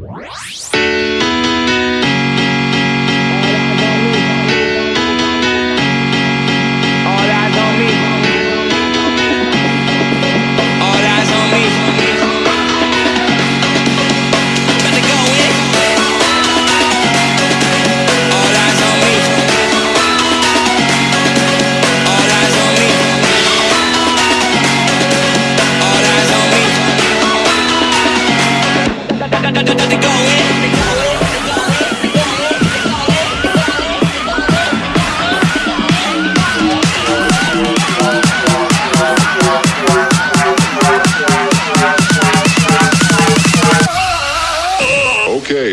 What? Okay.